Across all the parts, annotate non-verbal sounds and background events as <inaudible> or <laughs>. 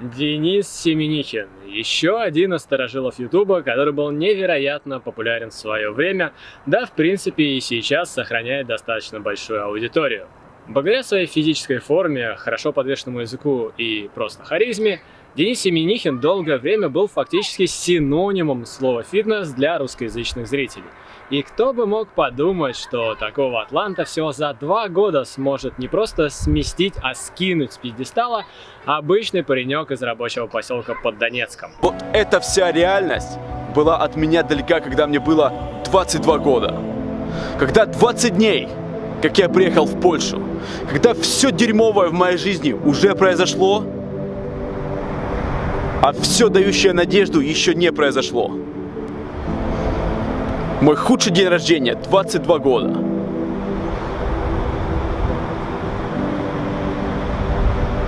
Денис Семенихин, еще один из старожилов Ютуба, который был невероятно популярен в свое время, да в принципе и сейчас сохраняет достаточно большую аудиторию. Благодаря своей физической форме, хорошо подвешенному языку и просто харизме, Денис Семенихин долгое время был фактически синонимом слова «фитнес» для русскоязычных зрителей. И кто бы мог подумать, что такого атланта всего за два года сможет не просто сместить, а скинуть с пьедестала обычный паренек из рабочего поселка под Донецком. Вот эта вся реальность была от меня далека, когда мне было 22 года. Когда 20 дней, как я приехал в Польшу, когда все дерьмовое в моей жизни уже произошло, а все дающее надежду еще не произошло. Мой худший день рождения, 22 года.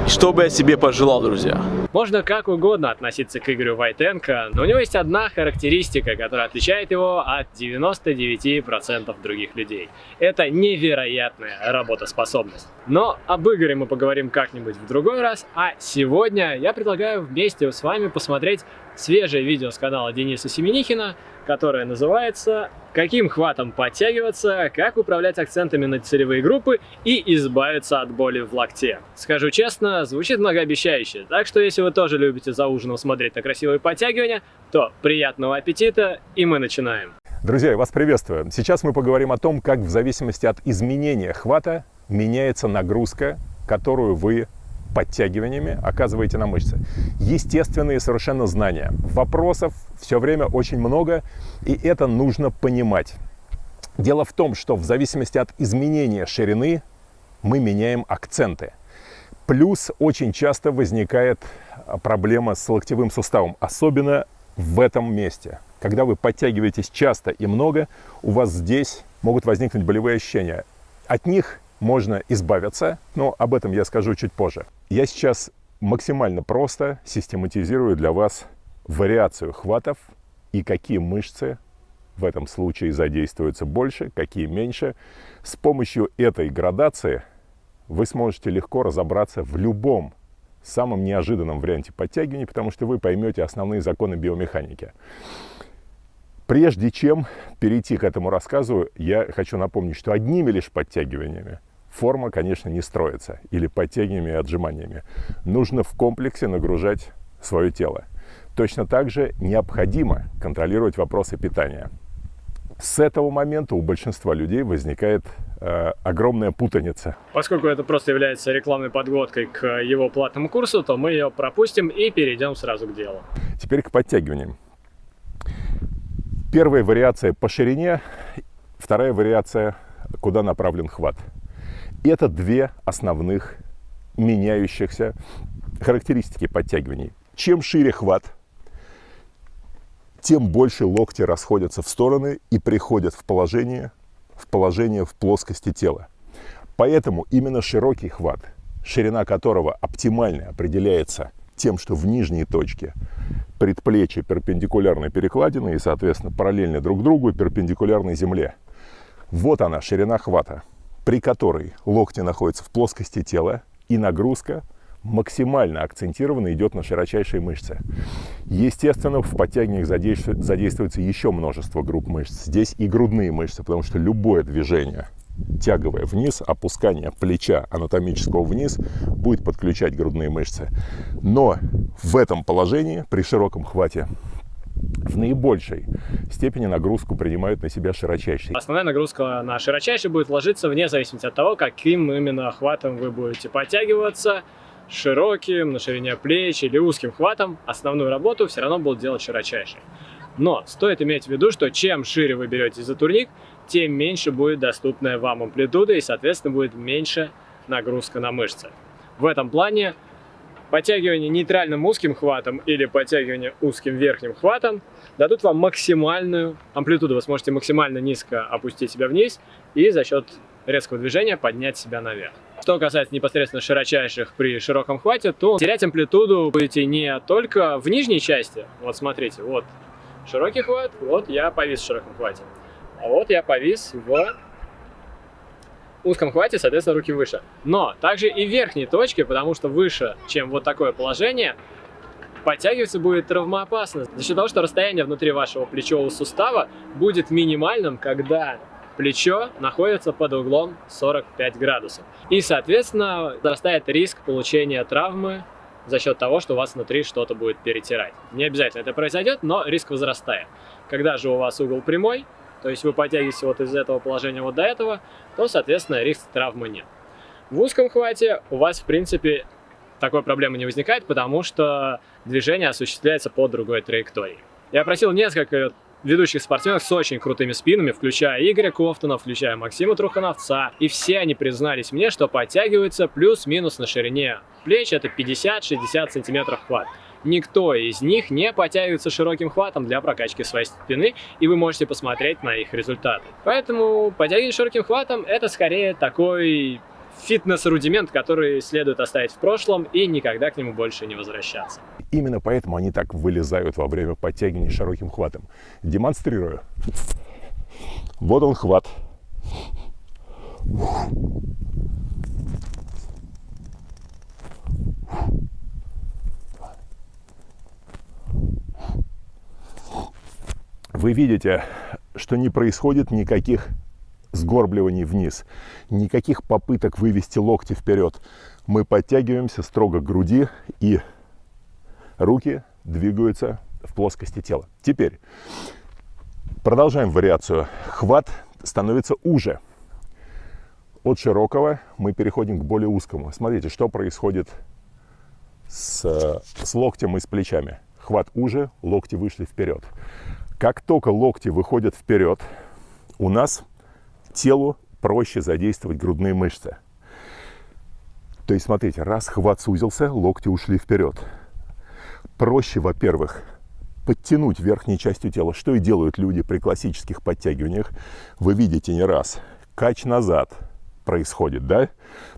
Что бы я себе пожелал, друзья? Можно как угодно относиться к Игорю Войтенко, но у него есть одна характеристика, которая отличает его от 99% других людей. Это невероятная работоспособность. Но об Игоре мы поговорим как-нибудь в другой раз, а сегодня я предлагаю вместе с вами посмотреть свежее видео с канала Дениса Семенихина, которое называется «Каким хватом подтягиваться, как управлять акцентами на целевые группы и избавиться от боли в локте». Скажу честно, звучит многообещающе, так что если вы тоже любите за ужином смотреть на красивые подтягивания, то приятного аппетита и мы начинаем. Друзья, вас приветствую. Сейчас мы поговорим о том, как в зависимости от изменения хвата меняется нагрузка, которую вы подтягиваниями оказываете на мышцы. Естественные совершенно знания. Вопросов все время очень много, и это нужно понимать. Дело в том, что в зависимости от изменения ширины мы меняем акценты. Плюс очень часто возникает а, проблема с локтевым суставом, особенно в этом месте. Когда вы подтягиваетесь часто и много, у вас здесь могут возникнуть болевые ощущения. От них можно избавиться, но об этом я скажу чуть позже. Я сейчас максимально просто систематизирую для вас вариацию хватов и какие мышцы в этом случае задействуются больше, какие меньше. С помощью этой градации вы сможете легко разобраться в любом самом неожиданном варианте подтягивания, потому что вы поймете основные законы биомеханики. Прежде чем перейти к этому рассказу, я хочу напомнить, что одними лишь подтягиваниями форма, конечно, не строится, или подтягиваниями и отжиманиями. Нужно в комплексе нагружать свое тело. Точно так же необходимо контролировать вопросы питания. С этого момента у большинства людей возникает э, огромная путаница. Поскольку это просто является рекламной подводкой к его платному курсу, то мы ее пропустим и перейдем сразу к делу. Теперь к подтягиваниям. Первая вариация по ширине, вторая вариация, куда направлен хват. Это две основных меняющихся характеристики подтягиваний. Чем шире хват, тем больше локти расходятся в стороны и приходят в положение, в положение в плоскости тела. Поэтому именно широкий хват, ширина которого оптимально определяется тем, что в нижней точке предплечья перпендикулярны перекладины и, соответственно, параллельны друг другу и перпендикулярны земле. Вот она, ширина хвата при которой локти находятся в плоскости тела и нагрузка максимально акцентированно идет на широчайшие мышцы. Естественно, в подтягиваниях задействуется, еще множество групп мышц. Здесь и грудные мышцы, потому что любое движение тяговое вниз, опускание плеча анатомического вниз будет подключать грудные мышцы. Но в этом положении, при широком хвате, в наибольшей степени нагрузку принимают на себя широчайшие. Основная нагрузка на широчайший будет ложиться вне зависимости от того, каким именно хватом вы будете подтягиваться, широким, на ширине плеч или узким хватом, основную работу все равно будут делать широчайший. Но стоит иметь в виду, что чем шире вы берете за турник, тем меньше будет доступная вам амплитуда и, соответственно, будет меньше нагрузка на мышцы. В этом плане подтягивание нейтральным узким хватом или подтягивание узким верхним хватом дадут вам максимальную амплитуду. Вы сможете максимально низко опустить себя вниз и за счет резкого движения поднять себя наверх. Что касается непосредственно широчайших при широком хвате, то терять амплитуду будете не только в нижней части. Вот смотрите, вот широкий хват, вот я повис в широком хвате. А вот я повис в узком хвате, соответственно, руки выше. Но также и в верхней точке, потому что выше, чем вот такое положение, подтягиваться будет травмоопасно. За счет того, что расстояние внутри вашего плечевого сустава будет минимальным, когда плечо находится под углом 45 градусов. И, соответственно, возрастает риск получения травмы за счет того, что у вас внутри что-то будет перетирать. Не обязательно это произойдет, но риск возрастает. Когда же у вас угол прямой, то есть вы подтягиваетесь вот из этого положения вот до этого, то, соответственно, риск травмы нет. В узком хвате у вас, в принципе, такой проблемы не возникает, потому что движение осуществляется по другой траектории. Я просил несколько ведущих спортсменов с очень крутыми спинами, включая Игоря Кофтона, включая Максима Трухановца. И все они признались мне, что подтягиваются плюс-минус на ширине плеч, это 50-60 сантиметров хват. Никто из них не подтягивается широким хватом для прокачки своей спины, и вы можете посмотреть на их результаты. Поэтому подтягивание широким хватом это скорее такой фитнес-рудимент, который следует оставить в прошлом и никогда к нему больше не возвращаться. Именно поэтому они так вылезают во время подтягивания широким хватом. Демонстрирую. Вот он хват. Вы видите, что не происходит никаких сгорбливаний вниз, никаких попыток вывести локти вперед. Мы подтягиваемся строго к груди и руки двигаются в плоскости тела. Теперь продолжаем вариацию. Хват становится уже. От широкого мы переходим к более узкому. Смотрите, что происходит с, с локтем и с плечами. Хват уже, локти вышли вперед. Как только локти выходят вперед, у нас телу проще задействовать грудные мышцы. То есть, смотрите, раз хват сузился, локти ушли вперед. Проще, во-первых, подтянуть верхней частью тела, что и делают люди при классических подтягиваниях. Вы видите не раз, кач назад происходит, да?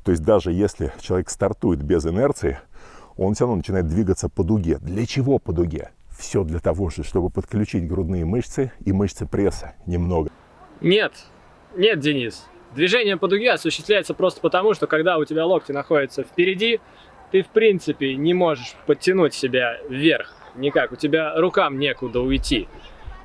То есть даже если человек стартует без инерции, он все равно начинает двигаться по дуге. Для чего по дуге? Все для того же, чтобы подключить грудные мышцы и мышцы пресса немного. Нет, нет, Денис. Движение по дуге осуществляется просто потому, что когда у тебя локти находятся впереди, ты в принципе не можешь подтянуть себя вверх никак, у тебя рукам некуда уйти.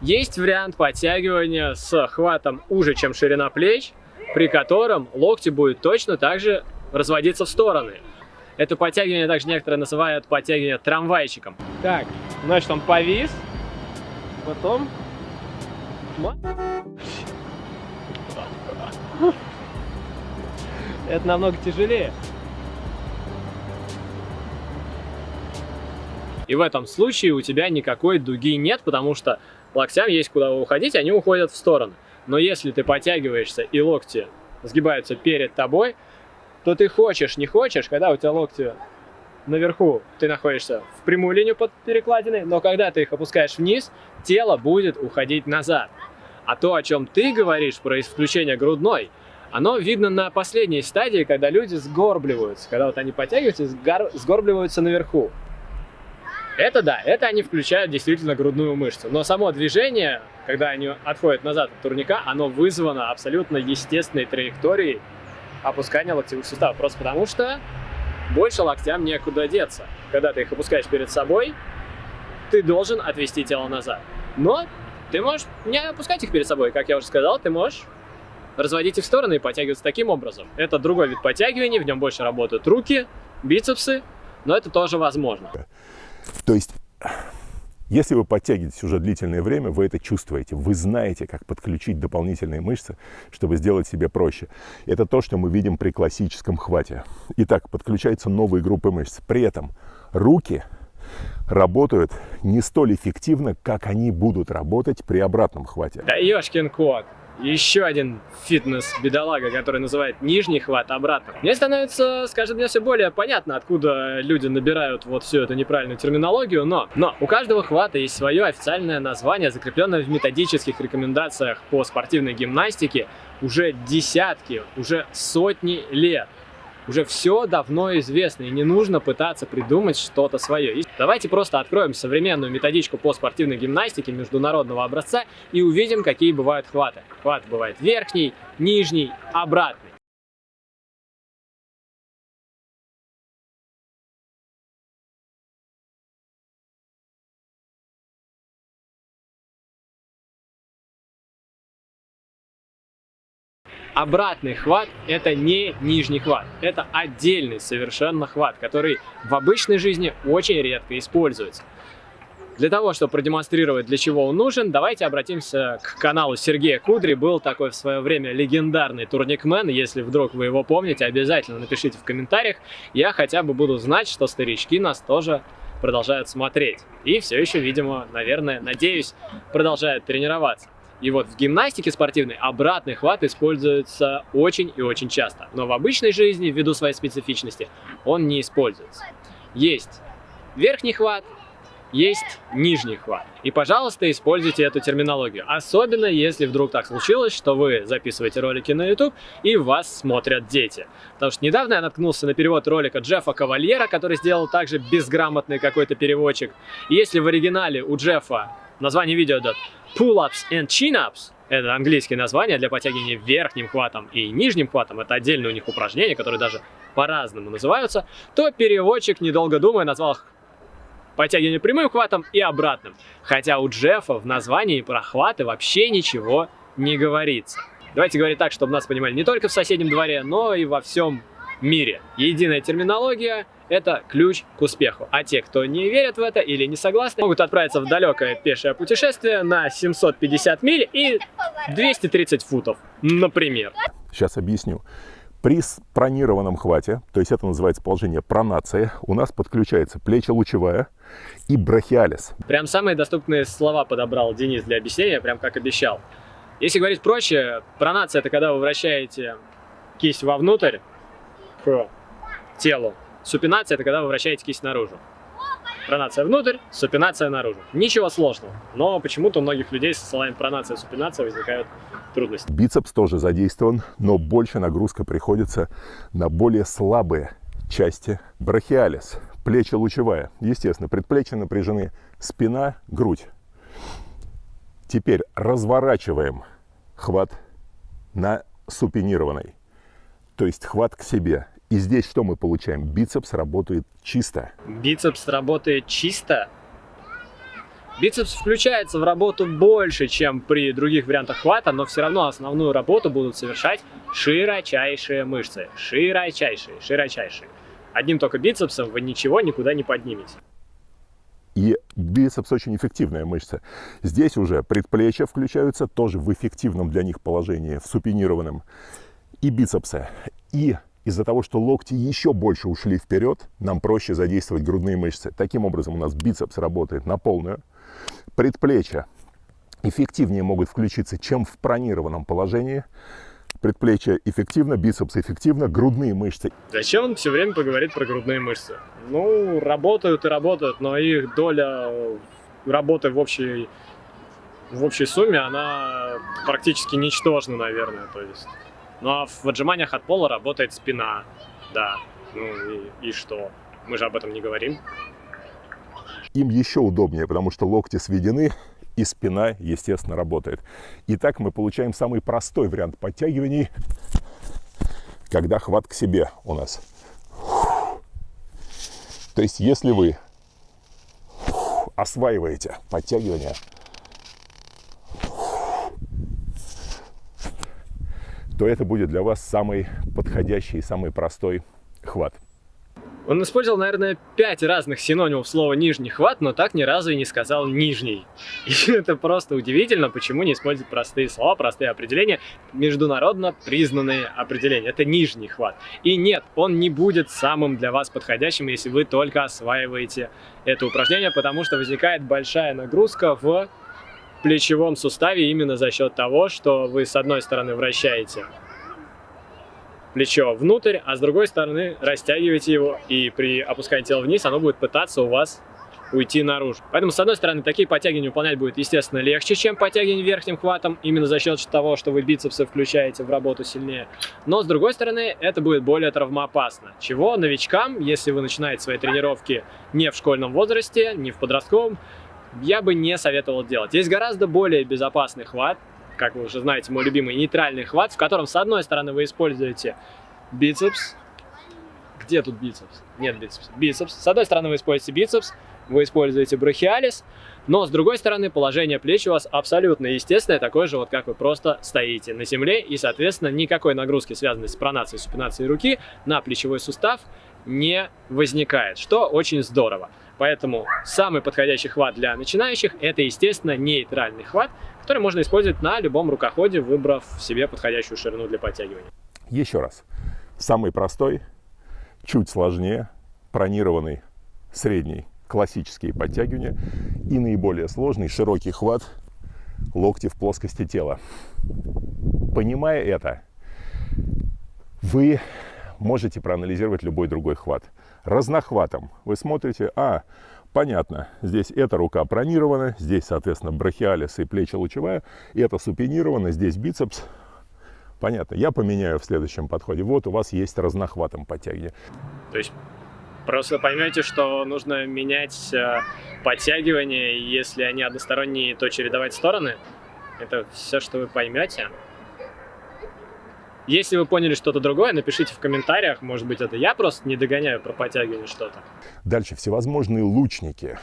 Есть вариант подтягивания с хватом уже, чем ширина плеч, при котором локти будут точно так же разводиться в стороны. Это подтягивание также некоторые называют подтягивание трамвайчиком. Так, значит он повис, потом... <laughs> Это намного тяжелее. И в этом случае у тебя никакой дуги нет, потому что локтям есть куда уходить, они уходят в стороны. Но если ты подтягиваешься и локти сгибаются перед тобой, то ты хочешь, не хочешь, когда у тебя локти наверху, ты находишься в прямую линию под перекладиной, но когда ты их опускаешь вниз, тело будет уходить назад. А то, о чем ты говоришь про исключение грудной, оно видно на последней стадии, когда люди сгорбливаются. Когда вот они подтягиваются и сгорбливаются наверху. Это да, это они включают действительно грудную мышцу. Но само движение, когда они отходят назад от турника, оно вызвано абсолютно естественной траекторией опускания локтевых суставов. Просто потому что больше локтям некуда деться. Когда ты их опускаешь перед собой, ты должен отвести тело назад. Но ты можешь не опускать их перед собой, как я уже сказал, ты можешь разводить их в стороны и подтягиваться таким образом. Это другой вид подтягиваний, в нем больше работают руки, бицепсы, но это тоже возможно. То есть, если вы подтягиваетесь уже длительное время, вы это чувствуете, вы знаете, как подключить дополнительные мышцы, чтобы сделать себе проще. Это то, что мы видим при классическом хвате. Итак, подключаются новые группы мышц. При этом руки работают не столь эффективно, как они будут работать при обратном хвате. Да ешкин кот! Еще один фитнес-бедолага, который называет нижний хват обратно. Мне становится, скажем, мне все более понятно, откуда люди набирают вот всю эту неправильную терминологию, но, но у каждого хвата есть свое официальное название, закрепленное в методических рекомендациях по спортивной гимнастике уже десятки, уже сотни лет уже все давно известно, и не нужно пытаться придумать что-то свое. Давайте просто откроем современную методичку по спортивной гимнастике международного образца и увидим, какие бывают хваты. Хват бывает верхний, нижний, обратный. Обратный хват – это не нижний хват, это отдельный совершенно хват, который в обычной жизни очень редко используется. Для того, чтобы продемонстрировать, для чего он нужен, давайте обратимся к каналу Сергея Кудри. Был такой в свое время легендарный турникмен. Если вдруг вы его помните, обязательно напишите в комментариях. Я хотя бы буду знать, что старички нас тоже продолжают смотреть. И все еще, видимо, наверное, надеюсь, продолжают тренироваться. И вот в гимнастике спортивной обратный хват используется очень и очень часто. Но в обычной жизни, ввиду своей специфичности, он не используется. Есть верхний хват, есть нижний хват. И, пожалуйста, используйте эту терминологию. Особенно, если вдруг так случилось, что вы записываете ролики на YouTube и вас смотрят дети. Потому что недавно я наткнулся на перевод ролика Джеффа Кавальера, который сделал также безграмотный какой-то переводчик. И если в оригинале у Джеффа название видео идет Pull-ups and chin-ups, это английские названия для подтягивания верхним хватом и нижним хватом. Это отдельные у них упражнения, которые даже по-разному называются. То переводчик, недолго думая, назвал их подтягивание прямым хватом и обратным. Хотя у Джеффа в названии про хваты вообще ничего не говорится. Давайте говорить так, чтобы нас понимали не только в соседнем дворе, но и во всем мире. Единая терминология – это ключ к успеху. А те, кто не верят в это или не согласны, могут отправиться в далекое пешее путешествие на 750 миль и 230 футов, например. Сейчас объясню. При спронированном хвате, то есть это называется положение пронация, у нас подключается плечо лучевая и брахиалис. Прям самые доступные слова подобрал Денис для объяснения, прям как обещал. Если говорить проще, пронация это когда вы вращаете кисть вовнутрь к телу. Супинация это когда вы вращаете кисть наружу. Пронация внутрь, супинация наружу. Ничего сложного. Но почему-то у многих людей со словами пронация и супинация возникают трудности. Бицепс тоже задействован, но больше нагрузка приходится на более слабые части. Брахиалис, плечи лучевая. Естественно, предплечья напряжены, спина, грудь. Теперь разворачиваем хват на супинированной. То есть хват к себе. И здесь что мы получаем? Бицепс работает чисто. Бицепс работает чисто? Бицепс включается в работу больше, чем при других вариантах хвата, но все равно основную работу будут совершать широчайшие мышцы. Широчайшие, широчайшие. Одним только бицепсом вы ничего никуда не поднимете. И бицепс очень эффективная мышца. Здесь уже предплечья включаются тоже в эффективном для них положении, в супинированном. И бицепсы. И из-за того, что локти еще больше ушли вперед, нам проще задействовать грудные мышцы. Таким образом у нас бицепс работает на полную. Предплечья эффективнее могут включиться, чем в пронированном положении. Предплечья эффективно, бицепс эффективно, грудные мышцы. Зачем он все время поговорит про грудные мышцы? Ну, работают и работают, но их доля работы в общей, в общей сумме, она практически ничтожна, наверное. То есть ну а в отжиманиях от пола работает спина, да. Ну и, и что? Мы же об этом не говорим. Им еще удобнее, потому что локти сведены, и спина, естественно, работает. Итак, мы получаем самый простой вариант подтягиваний, когда хват к себе у нас. То есть, если вы осваиваете подтягивание то это будет для вас самый подходящий, самый простой хват. Он использовал, наверное, пять разных синонимов слова «нижний хват», но так ни разу и не сказал «нижний». <laughs> И это просто удивительно, почему не используют простые слова, простые определения, международно признанные определения. Это нижний хват. И нет, он не будет самым для вас подходящим, если вы только осваиваете это упражнение, потому что возникает большая нагрузка в плечевом суставе именно за счет того, что вы с одной стороны вращаете плечо внутрь, а с другой стороны растягиваете его, и при опускании тела вниз оно будет пытаться у вас уйти наружу. Поэтому, с одной стороны, такие подтягивания выполнять будет, естественно, легче, чем подтягивание верхним хватом, именно за счет того, что вы бицепсы включаете в работу сильнее. Но, с другой стороны, это будет более травмоопасно. Чего новичкам, если вы начинаете свои тренировки не в школьном возрасте, не в подростковом, я бы не советовал делать. Есть гораздо более безопасный хват, как вы уже знаете, мой любимый нейтральный хват, в котором с одной стороны вы используете бицепс. Где тут бицепс? Нет бицепса. Бицепс. С одной стороны вы используете бицепс, вы используете брахиалис, но с другой стороны положение плеч у вас абсолютно естественное, такое же вот как вы просто стоите на земле и соответственно никакой нагрузки, связанной с пронацией, супинацией руки на плечевой сустав не возникает, что очень здорово. Поэтому самый подходящий хват для начинающих это естественно нейтральный хват, который можно использовать на любом рукоходе, выбрав себе подходящую ширину для подтягивания. Еще раз. Самый простой, чуть сложнее, пронированный, средний, классические подтягивания и наиболее сложный, широкий хват локти в плоскости тела. Понимая это, вы можете проанализировать любой другой хват. Разнохватом вы смотрите, а, понятно, здесь эта рука пронирована, здесь, соответственно, брахиалис и плечи лучевая, это супинировано, здесь бицепс. Понятно, я поменяю в следующем подходе. Вот у вас есть разнохватом подтягивание. То есть просто поймете, что нужно менять э, подтягивания, если они односторонние, то чередовать стороны. Это все, что вы поймете. Если вы поняли что-то другое, напишите в комментариях. Может быть, это я просто не догоняю про подтягивание что-то. Дальше всевозможные лучники.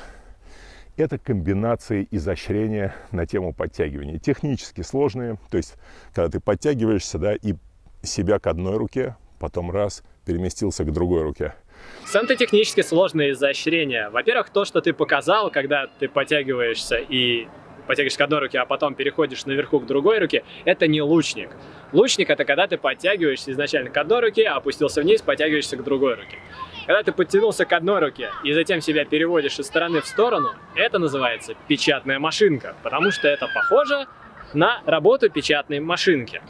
Это комбинации изощрения на тему подтягивания. Технически сложные, то есть, когда ты подтягиваешься, да, и себя к одной руке, потом раз, переместился к другой руке. Самое технически сложное изощрение. Во-первых, то, что ты показал, когда ты подтягиваешься и подтягиваешь к одной руке, а потом переходишь наверху к другой руке, это не лучник. Лучник это когда ты подтягиваешься изначально к одной руке, опустился вниз, подтягиваешься к другой руке. Когда ты подтянулся к одной руке и затем себя переводишь из стороны в сторону, это называется печатная машинка, потому что это похоже на работу печатной машинки.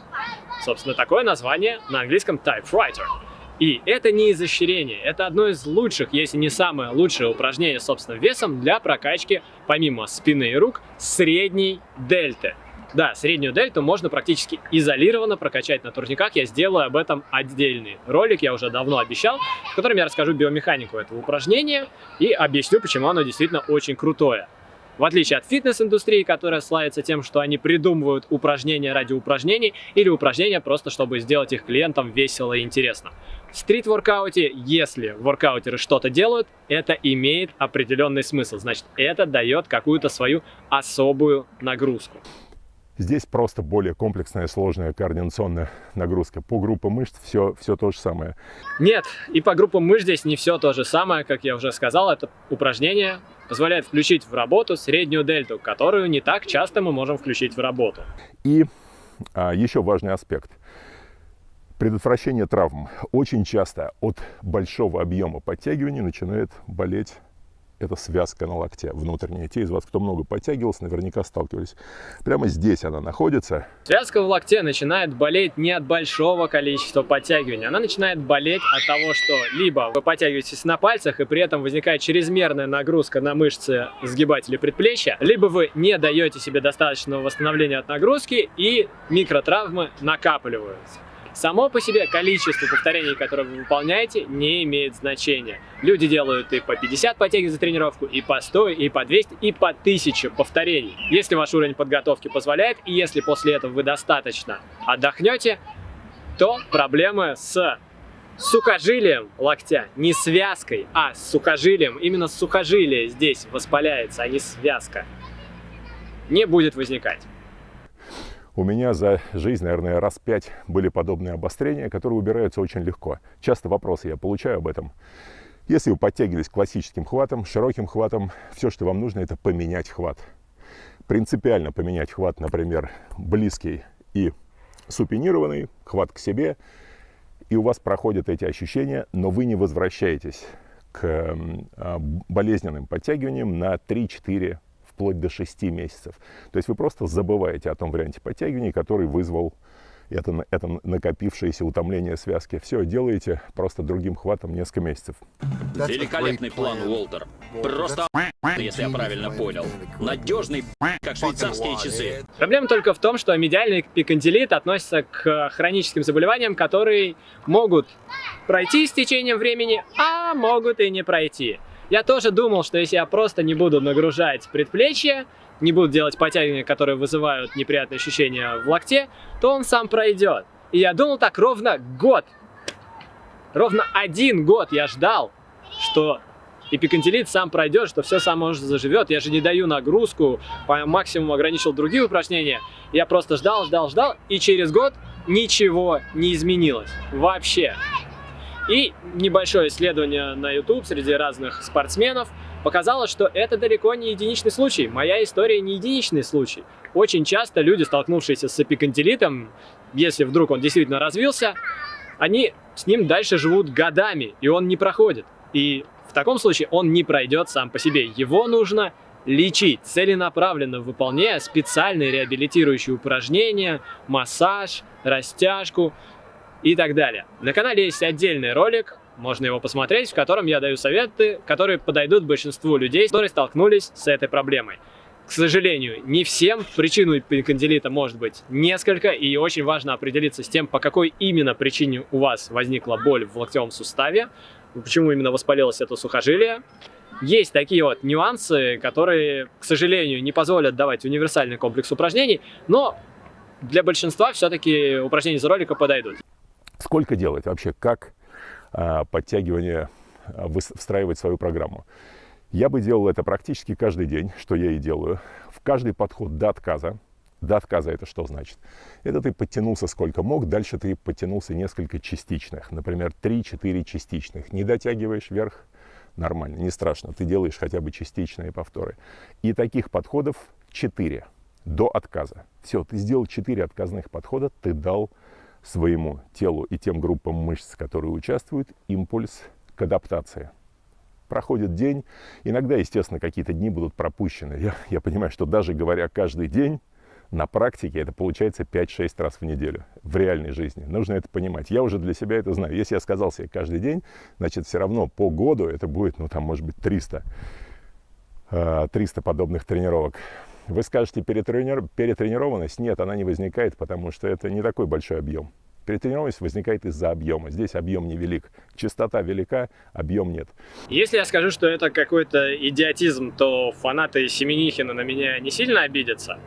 Собственно, такое название на английском typewriter. И это не изощрение, это одно из лучших, если не самое лучшее упражнение собственным весом для прокачки, помимо спины и рук, средней дельты. Да, среднюю дельту можно практически изолированно прокачать на турниках. Я сделаю об этом отдельный ролик, я уже давно обещал, в котором я расскажу биомеханику этого упражнения и объясню, почему оно действительно очень крутое. В отличие от фитнес-индустрии, которая славится тем, что они придумывают упражнения ради упражнений или упражнения просто, чтобы сделать их клиентам весело и интересно. В стрит-воркауте, если воркаутеры что-то делают, это имеет определенный смысл. Значит, это дает какую-то свою особую нагрузку. Здесь просто более комплексная, сложная координационная нагрузка. По группам мышц все, все то же самое. Нет, и по группам мышц здесь не все то же самое. Как я уже сказал, это упражнение позволяет включить в работу среднюю дельту, которую не так часто мы можем включить в работу. И а, еще важный аспект. Предотвращение травм. Очень часто от большого объема подтягивания начинает болеть это связка на локте внутренняя. Те из вас, кто много подтягивался, наверняка сталкивались. Прямо здесь она находится. Связка в локте начинает болеть не от большого количества подтягиваний. Она начинает болеть от того, что либо вы подтягиваетесь на пальцах, и при этом возникает чрезмерная нагрузка на мышцы сгибателя предплечья, либо вы не даете себе достаточного восстановления от нагрузки, и микротравмы накапливаются. Само по себе количество повторений, которые вы выполняете, не имеет значения. Люди делают и по 50 подтягиваний за тренировку, и по 100, и по 200, и по 1000 повторений. Если ваш уровень подготовки позволяет, и если после этого вы достаточно отдохнете, то проблемы с сухожилием локтя, не связкой, а с сухожилием, именно сухожилие здесь воспаляется, а не связка, не будет возникать. У меня за жизнь, наверное, раз пять были подобные обострения, которые убираются очень легко. Часто вопросы я получаю об этом. Если вы подтягивались классическим хватом, широким хватом, все, что вам нужно, это поменять хват. Принципиально поменять хват, например, близкий и супинированный, хват к себе, и у вас проходят эти ощущения, но вы не возвращаетесь к а, болезненным подтягиваниям на 3-4 вплоть до 6 месяцев. То есть вы просто забываете о том варианте подтягивания, который вызвал это, это накопившееся утомление связки. Все, делаете просто другим хватом несколько месяцев. Великолепный план, Уолтер. Просто если я правильно понял. Надежный как швейцарские часы. Проблема только в том, что медиальный пикантилит относится к хроническим заболеваниям, которые могут пройти с течением времени, а могут и не пройти. Я тоже думал, что если я просто не буду нагружать предплечье, не буду делать подтягивания, которые вызывают неприятные ощущения в локте, то он сам пройдет. И я думал так ровно год. Ровно один год я ждал, что эпиконтилит сам пройдет, что все само заживет. Я же не даю нагрузку, по максимуму ограничил другие упражнения. Я просто ждал, ждал, ждал, и через год ничего не изменилось. Вообще. И небольшое исследование на YouTube среди разных спортсменов показало, что это далеко не единичный случай. Моя история не единичный случай. Очень часто люди, столкнувшиеся с эпиконтилитом, если вдруг он действительно развился, они с ним дальше живут годами, и он не проходит. И в таком случае он не пройдет сам по себе. Его нужно лечить, целенаправленно выполняя специальные реабилитирующие упражнения, массаж, растяжку и так далее. На канале есть отдельный ролик, можно его посмотреть, в котором я даю советы, которые подойдут большинству людей, которые столкнулись с этой проблемой. К сожалению, не всем причину эпикондилита может быть несколько, и очень важно определиться с тем, по какой именно причине у вас возникла боль в локтевом суставе, почему именно воспалилось это сухожилие. Есть такие вот нюансы, которые, к сожалению, не позволят давать универсальный комплекс упражнений, но для большинства все-таки упражнения из ролика подойдут. Сколько делать вообще? Как а, подтягивание а, встраивать свою программу? Я бы делал это практически каждый день, что я и делаю. В каждый подход до отказа. До отказа это что значит? Это ты подтянулся сколько мог, дальше ты подтянулся несколько частичных. Например, 3-4 частичных. Не дотягиваешь вверх, нормально, не страшно. Ты делаешь хотя бы частичные повторы. И таких подходов 4 до отказа. Все, ты сделал 4 отказных подхода, ты дал своему телу и тем группам мышц, которые участвуют, импульс к адаптации проходит день. Иногда, естественно, какие-то дни будут пропущены. Я, я понимаю, что даже говоря каждый день, на практике это получается 5-6 раз в неделю в реальной жизни. Нужно это понимать. Я уже для себя это знаю. Если я сказал себе каждый день, значит, все равно по году это будет, ну, там, может быть, 300, 300 э, подобных тренировок. Вы скажете, перетренированность? Нет, она не возникает, потому что это не такой большой объем. Перетренированность возникает из-за объема. Здесь объем невелик. Частота велика, объем нет. Если я скажу, что это какой-то идиотизм, то фанаты Семенихина на меня не сильно обидятся.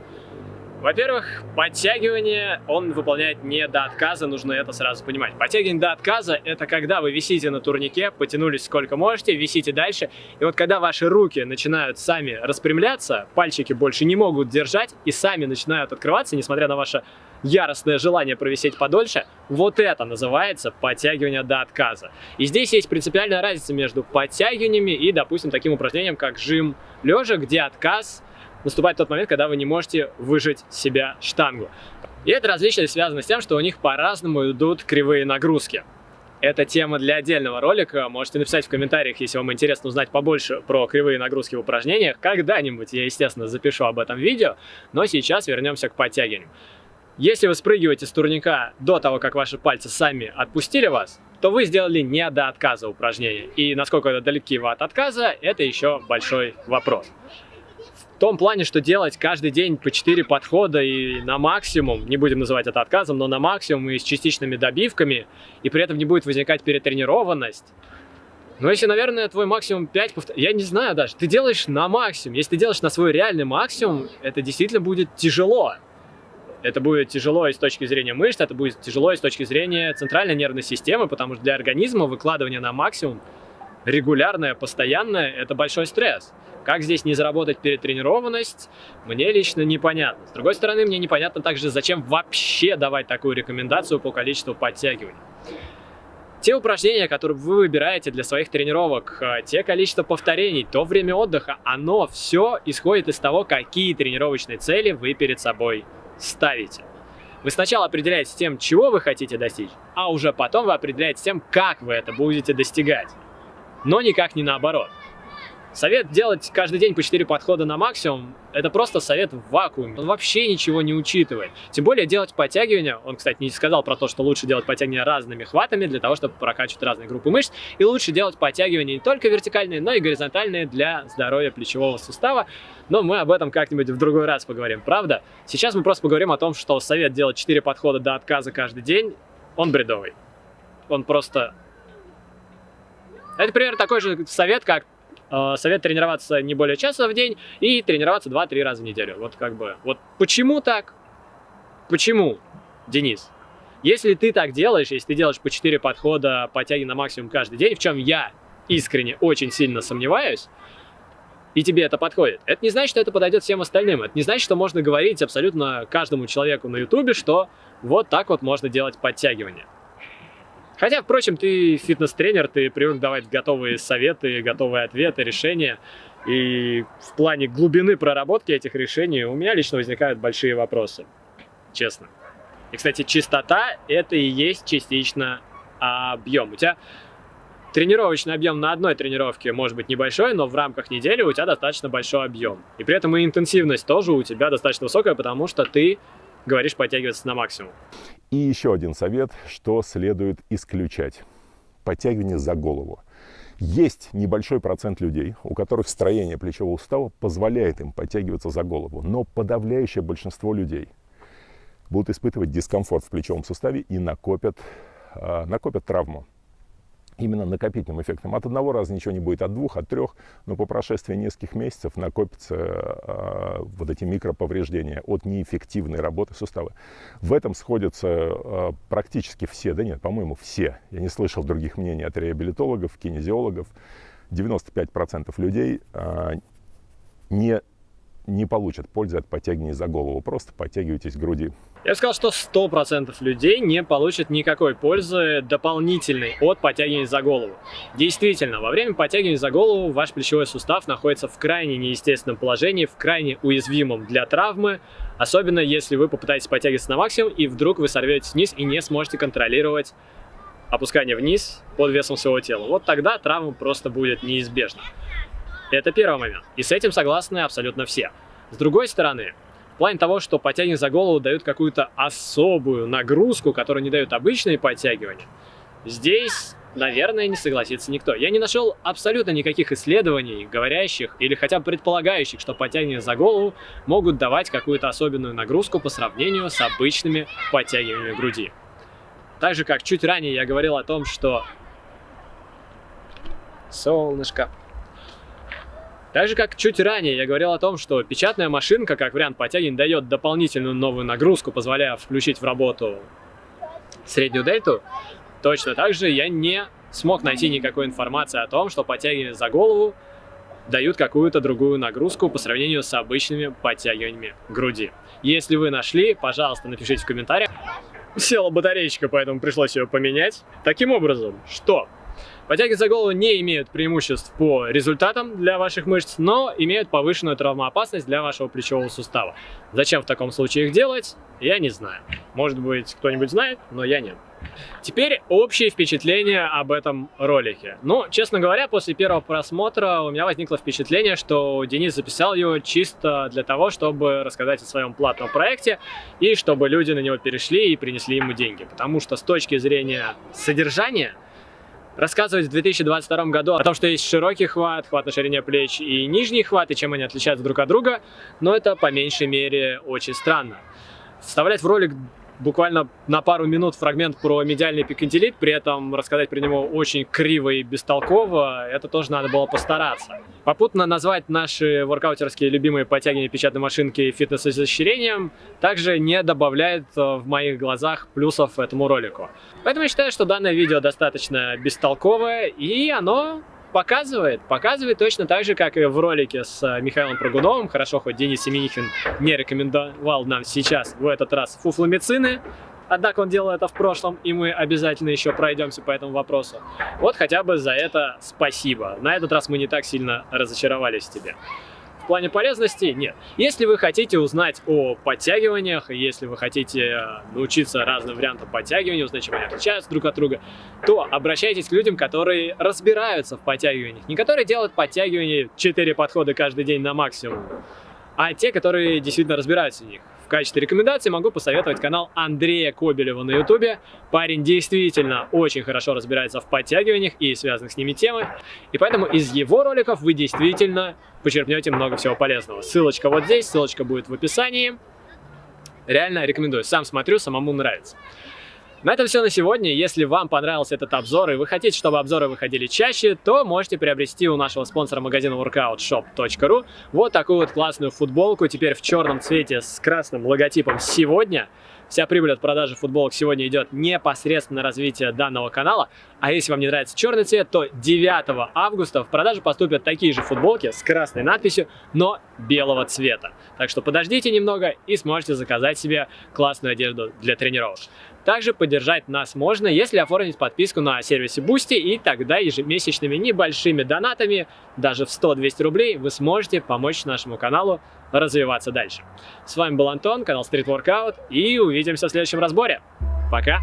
Во-первых, подтягивание он выполняет не до отказа, нужно это сразу понимать. Подтягивание до отказа – это когда вы висите на турнике, потянулись сколько можете, висите дальше, и вот когда ваши руки начинают сами распрямляться, пальчики больше не могут держать и сами начинают открываться, несмотря на ваше яростное желание провисеть подольше, вот это называется подтягивание до отказа. И здесь есть принципиальная разница между подтягиваниями и, допустим, таким упражнением, как жим лежа, где отказ наступает тот момент, когда вы не можете выжать себя штангу. И это различие связано с тем, что у них по-разному идут кривые нагрузки. Это тема для отдельного ролика. Можете написать в комментариях, если вам интересно узнать побольше про кривые нагрузки в упражнениях. Когда-нибудь я, естественно, запишу об этом видео, но сейчас вернемся к подтягиванию. Если вы спрыгиваете с турника до того, как ваши пальцы сами отпустили вас, то вы сделали не до отказа упражнения. И насколько это далеки вы от отказа, это еще большой вопрос. В том плане, что делать каждый день по 4 подхода и на максимум, не будем называть это отказом, но на максимум и с частичными добивками, и при этом не будет возникать перетренированность, но если, наверное, твой максимум 5 повторений, я не знаю даже, ты делаешь на максимум. Если ты делаешь на свой реальный максимум, это действительно будет тяжело. Это будет тяжело и с точки зрения мышц, это будет тяжело и с точки зрения центральной нервной системы, потому что для организма выкладывание на максимум регулярное, постоянное, это большой стресс. Как здесь не заработать перетренированность, мне лично непонятно. С другой стороны, мне непонятно также, зачем вообще давать такую рекомендацию по количеству подтягиваний. Те упражнения, которые вы выбираете для своих тренировок, э, те количество повторений, то время отдыха, оно все исходит из того, какие тренировочные цели вы перед собой ставите. Вы сначала определяете тем, чего вы хотите достичь, а уже потом вы определяете тем, как вы это будете достигать. Но никак не наоборот. Совет делать каждый день по 4 подхода на максимум, это просто совет в вакууме. Он вообще ничего не учитывает. Тем более делать подтягивания, он, кстати, не сказал про то, что лучше делать подтягивания разными хватами для того, чтобы прокачивать разные группы мышц. И лучше делать подтягивания не только вертикальные, но и горизонтальные для здоровья плечевого сустава. Но мы об этом как-нибудь в другой раз поговорим, правда? Сейчас мы просто поговорим о том, что совет делать 4 подхода до отказа каждый день, он бредовый. Он просто... Это, примерно, такой же совет, как Э, совет тренироваться не более часа в день и тренироваться 2-3 раза в неделю. Вот как бы, вот почему так? Почему, Денис? Если ты так делаешь, если ты делаешь по 4 подхода, подтяги на максимум каждый день, в чем я искренне очень сильно сомневаюсь, и тебе это подходит. Это не значит, что это подойдет всем остальным. Это не значит, что можно говорить абсолютно каждому человеку на ютубе, что вот так вот можно делать подтягивания. Хотя, впрочем, ты фитнес-тренер, ты привык давать готовые советы, готовые ответы, решения. И в плане глубины проработки этих решений у меня лично возникают большие вопросы. Честно. И, кстати, чистота — это и есть частично объем. У тебя тренировочный объем на одной тренировке может быть небольшой, но в рамках недели у тебя достаточно большой объем. И при этом и интенсивность тоже у тебя достаточно высокая, потому что ты говоришь подтягиваться на максимум. И еще один совет, что следует исключать. Подтягивание за голову. Есть небольшой процент людей, у которых строение плечевого сустава позволяет им подтягиваться за голову, но подавляющее большинство людей будут испытывать дискомфорт в плечевом суставе и накопят, э, накопят травму именно накопительным эффектом. От одного раза ничего не будет, от двух, от трех, но по прошествии нескольких месяцев накопятся э, вот эти микроповреждения от неэффективной работы сустава. В этом сходятся э, практически все, да нет, по-моему, все. Я не слышал других мнений от реабилитологов, кинезиологов. 95% людей э, не не получат пользы от подтягивания за голову. Просто подтягивайтесь к груди. Я сказал, что 100% людей не получат никакой пользы дополнительной от подтягивания за голову. Действительно, во время подтягивания за голову ваш плечевой сустав находится в крайне неестественном положении, в крайне уязвимом для травмы, особенно если вы попытаетесь подтягиваться на максимум и вдруг вы сорветесь вниз и не сможете контролировать опускание вниз под весом своего тела. Вот тогда травма просто будет неизбежна. Это первый момент. И с этим согласны абсолютно все. С другой стороны, в плане того, что подтягивания за голову дают какую-то особую нагрузку, которую не дают обычные подтягивания, здесь, наверное, не согласится никто. Я не нашел абсолютно никаких исследований, говорящих или хотя бы предполагающих, что подтягивания за голову могут давать какую-то особенную нагрузку по сравнению с обычными подтягиваниями груди. Так же, как чуть ранее я говорил о том, что... Солнышко. Так же, как чуть ранее я говорил о том, что печатная машинка, как вариант подтягивания, дает дополнительную новую нагрузку, позволяя включить в работу среднюю дельту, точно так же я не смог найти никакой информации о том, что подтягивания за голову дают какую-то другую нагрузку по сравнению с обычными подтягиваниями груди. Если вы нашли, пожалуйста, напишите в комментариях. Села батареечка, поэтому пришлось ее поменять. Таким образом, что Подтяги за голову не имеют преимуществ по результатам для ваших мышц, но имеют повышенную травмоопасность для вашего плечевого сустава. Зачем в таком случае их делать, я не знаю. Может быть, кто-нибудь знает, но я нет. Теперь общее впечатление об этом ролике. Ну, честно говоря, после первого просмотра у меня возникло впечатление, что Денис записал его чисто для того, чтобы рассказать о своем платном проекте и чтобы люди на него перешли и принесли ему деньги. Потому что с точки зрения содержания рассказывать в 2022 году о том, что есть широкий хват, хват на ширине плеч и нижний хват, и чем они отличаются друг от друга, но это по меньшей мере очень странно. Вставлять в ролик буквально на пару минут фрагмент про медиальный пикантилит, при этом рассказать про него очень криво и бестолково, это тоже надо было постараться. Попутно назвать наши воркаутерские любимые подтягивания печатной машинки фитнес-изощрением также не добавляет э, в моих глазах плюсов этому ролику. Поэтому я считаю, что данное видео достаточно бестолковое, и оно показывает, показывает точно так же, как и в ролике с э, Михаилом Прогуновым. Хорошо, хоть Денис Семенихин не рекомендовал нам сейчас, в этот раз, фуфломицины. Однако он делал это в прошлом, и мы обязательно еще пройдемся по этому вопросу. Вот хотя бы за это спасибо. На этот раз мы не так сильно разочаровались в тебе плане полезности нет. Если вы хотите узнать о подтягиваниях, если вы хотите э, научиться разным вариантам подтягивания, узнать, чем они отличаются друг от друга, то обращайтесь к людям, которые разбираются в подтягиваниях. Не которые делают подтягивания 4 подхода каждый день на максимум, а те, которые действительно разбираются в них. В качестве рекомендации могу посоветовать канал Андрея Кобелева на ютубе. Парень действительно очень хорошо разбирается в подтягиваниях и связанных с ними темах. И поэтому из его роликов вы действительно почерпнете много всего полезного. Ссылочка вот здесь, ссылочка будет в описании. Реально рекомендую. Сам смотрю, самому нравится. На этом все на сегодня. Если вам понравился этот обзор и вы хотите, чтобы обзоры выходили чаще, то можете приобрести у нашего спонсора магазина workoutshop.ru вот такую вот классную футболку, теперь в черном цвете с красным логотипом «Сегодня». Вся прибыль от продажи футболок сегодня идет непосредственно на развитие данного канала. А если вам не нравится черный цвет, то 9 августа в продажу поступят такие же футболки с красной надписью, но белого цвета. Так что подождите немного и сможете заказать себе классную одежду для тренировок. Также поддержать нас можно, если оформить подписку на сервисе Boosty, и тогда ежемесячными небольшими донатами, даже в 100-200 рублей, вы сможете помочь нашему каналу развиваться дальше. С вами был Антон, канал Street Workout, и увидимся в следующем разборе. Пока!